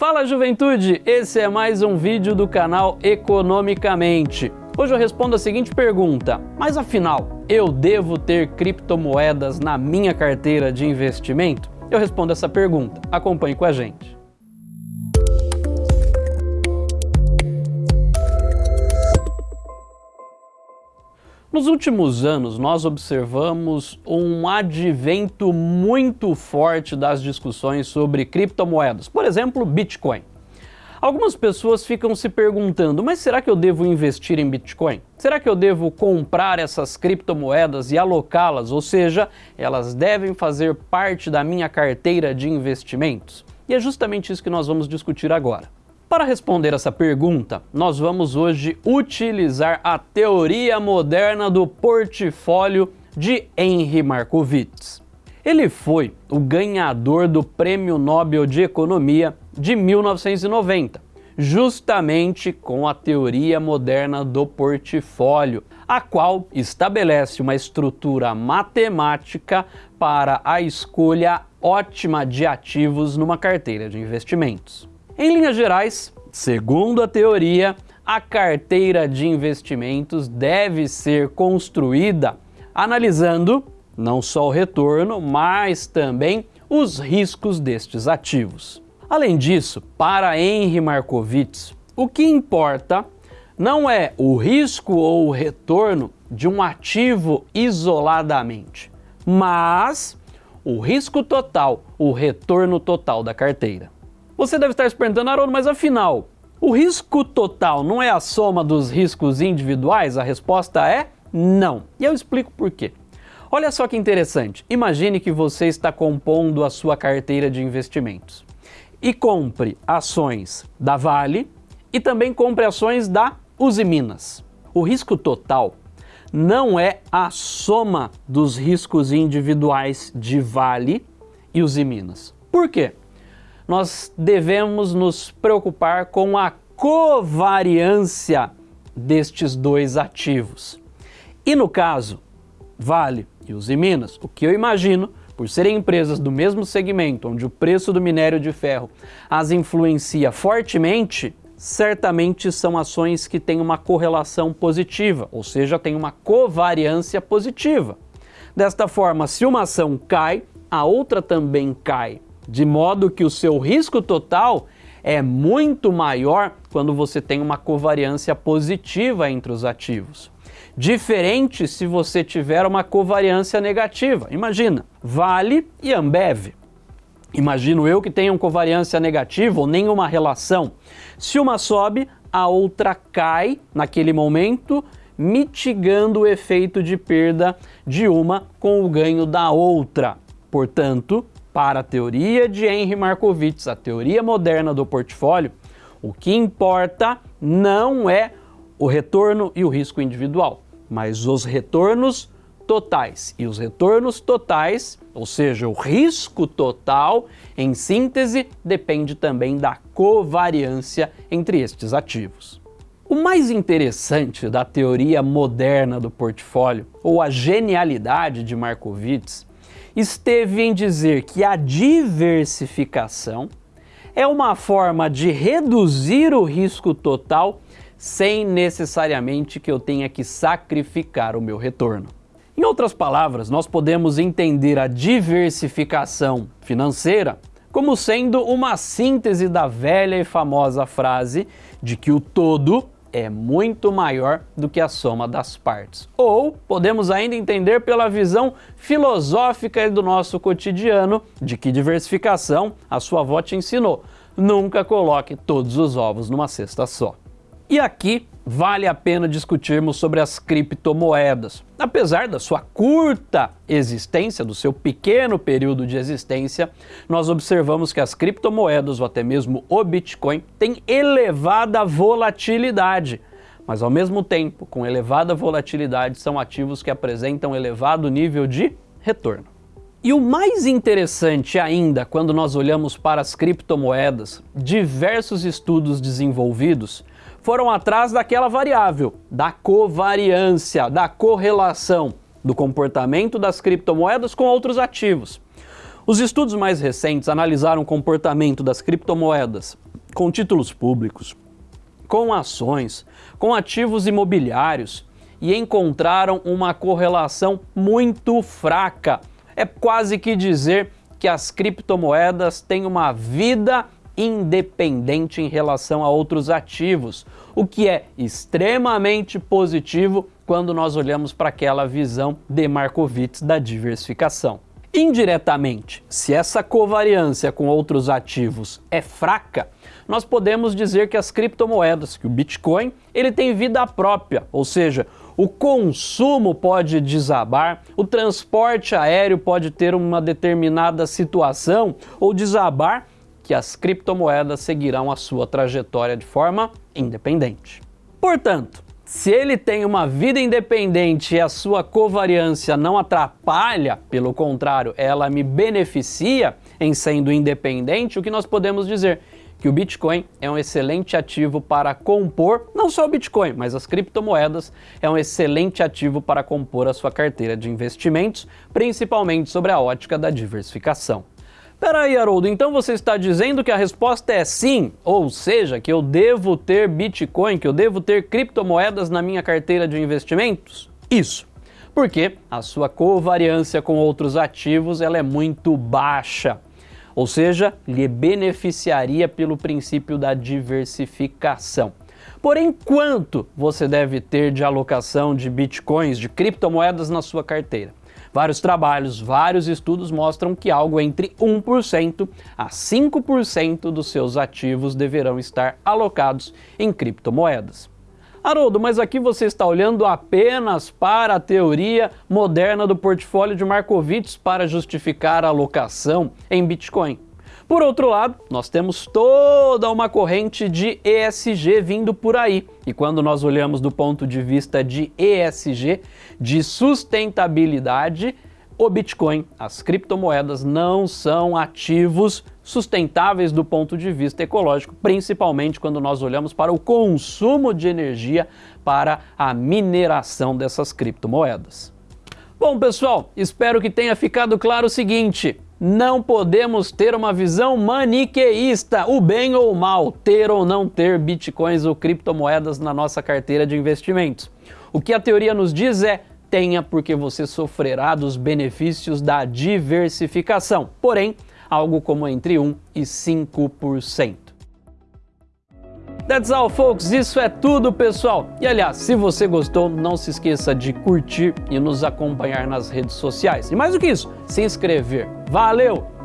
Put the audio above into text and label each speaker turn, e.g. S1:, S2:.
S1: Fala juventude, esse é mais um vídeo do canal Economicamente. Hoje eu respondo a seguinte pergunta, mas afinal, eu devo ter criptomoedas na minha carteira de investimento? Eu respondo essa pergunta, acompanhe com a gente. Nos últimos anos, nós observamos um advento muito forte das discussões sobre criptomoedas, por exemplo, Bitcoin. Algumas pessoas ficam se perguntando, mas será que eu devo investir em Bitcoin? Será que eu devo comprar essas criptomoedas e alocá-las, ou seja, elas devem fazer parte da minha carteira de investimentos? E é justamente isso que nós vamos discutir agora. Para responder essa pergunta, nós vamos hoje utilizar a teoria moderna do portfólio de Henry Markowitz. Ele foi o ganhador do Prêmio Nobel de Economia de 1990, justamente com a teoria moderna do portfólio, a qual estabelece uma estrutura matemática para a escolha ótima de ativos numa carteira de investimentos. Em linhas gerais, segundo a teoria, a carteira de investimentos deve ser construída analisando não só o retorno, mas também os riscos destes ativos. Além disso, para Henry Markowitz, o que importa não é o risco ou o retorno de um ativo isoladamente, mas o risco total, o retorno total da carteira. Você deve estar se perguntando, Haroldo, mas afinal, o risco total não é a soma dos riscos individuais? A resposta é não. E eu explico por quê. Olha só que interessante. Imagine que você está compondo a sua carteira de investimentos e compre ações da Vale e também compre ações da Uzi Minas. O risco total não é a soma dos riscos individuais de Vale e Uzi Minas. Por quê? Nós devemos nos preocupar com a covariância destes dois ativos. E no caso, Vale e Uzi Minas, o que eu imagino, por serem empresas do mesmo segmento, onde o preço do minério de ferro as influencia fortemente, certamente são ações que têm uma correlação positiva, ou seja, têm uma covariância positiva. Desta forma, se uma ação cai, a outra também cai de modo que o seu risco total é muito maior quando você tem uma covariância positiva entre os ativos. Diferente se você tiver uma covariância negativa. Imagina, Vale e Ambev. Imagino eu que tenham covariância negativa ou nenhuma relação. Se uma sobe, a outra cai naquele momento, mitigando o efeito de perda de uma com o ganho da outra. Portanto, para a teoria de Henry Markowitz, a teoria moderna do portfólio, o que importa não é o retorno e o risco individual, mas os retornos totais. E os retornos totais, ou seja, o risco total, em síntese, depende também da covariância entre estes ativos. O mais interessante da teoria moderna do portfólio, ou a genialidade de Markowitz, esteve em dizer que a diversificação é uma forma de reduzir o risco total sem necessariamente que eu tenha que sacrificar o meu retorno. Em outras palavras, nós podemos entender a diversificação financeira como sendo uma síntese da velha e famosa frase de que o todo é muito maior do que a soma das partes. Ou podemos ainda entender pela visão filosófica do nosso cotidiano de que diversificação a sua avó te ensinou. Nunca coloque todos os ovos numa cesta só. E aqui vale a pena discutirmos sobre as criptomoedas. Apesar da sua curta existência, do seu pequeno período de existência, nós observamos que as criptomoedas, ou até mesmo o Bitcoin, têm elevada volatilidade. Mas ao mesmo tempo, com elevada volatilidade, são ativos que apresentam elevado nível de retorno. E o mais interessante ainda, quando nós olhamos para as criptomoedas, diversos estudos desenvolvidos foram atrás daquela variável, da covariância, da correlação do comportamento das criptomoedas com outros ativos. Os estudos mais recentes analisaram o comportamento das criptomoedas com títulos públicos, com ações, com ativos imobiliários e encontraram uma correlação muito fraca. É quase que dizer que as criptomoedas têm uma vida independente em relação a outros ativos, o que é extremamente positivo quando nós olhamos para aquela visão de Markowitz da diversificação. Indiretamente, se essa covariância com outros ativos é fraca, nós podemos dizer que as criptomoedas, que o Bitcoin, ele tem vida própria, ou seja, o consumo pode desabar, o transporte aéreo pode ter uma determinada situação ou desabar que as criptomoedas seguirão a sua trajetória de forma independente. Portanto, se ele tem uma vida independente e a sua covariância não atrapalha, pelo contrário, ela me beneficia em sendo independente, o que nós podemos dizer? Que o Bitcoin é um excelente ativo para compor, não só o Bitcoin, mas as criptomoedas, é um excelente ativo para compor a sua carteira de investimentos, principalmente sobre a ótica da diversificação. Peraí, Haroldo, então você está dizendo que a resposta é sim, ou seja, que eu devo ter Bitcoin, que eu devo ter criptomoedas na minha carteira de investimentos? Isso, porque a sua covariância com outros ativos ela é muito baixa, ou seja, lhe beneficiaria pelo princípio da diversificação. Porém, quanto você deve ter de alocação de bitcoins, de criptomoedas na sua carteira? Vários trabalhos, vários estudos mostram que algo entre 1% a 5% dos seus ativos deverão estar alocados em criptomoedas. Haroldo, mas aqui você está olhando apenas para a teoria moderna do portfólio de Markowitz para justificar a alocação em Bitcoin. Por outro lado, nós temos toda uma corrente de ESG vindo por aí. E quando nós olhamos do ponto de vista de ESG, de sustentabilidade, o Bitcoin, as criptomoedas não são ativos sustentáveis do ponto de vista ecológico, principalmente quando nós olhamos para o consumo de energia para a mineração dessas criptomoedas. Bom, pessoal, espero que tenha ficado claro o seguinte: não podemos ter uma visão maniqueísta, o bem ou o mal, ter ou não ter bitcoins ou criptomoedas na nossa carteira de investimentos. O que a teoria nos diz é tenha porque você sofrerá dos benefícios da diversificação, porém, algo como entre 1 e 5%. That's all, folks. Isso é tudo, pessoal. E aliás, se você gostou, não se esqueça de curtir e nos acompanhar nas redes sociais. E mais do que isso, se inscrever. Valeu!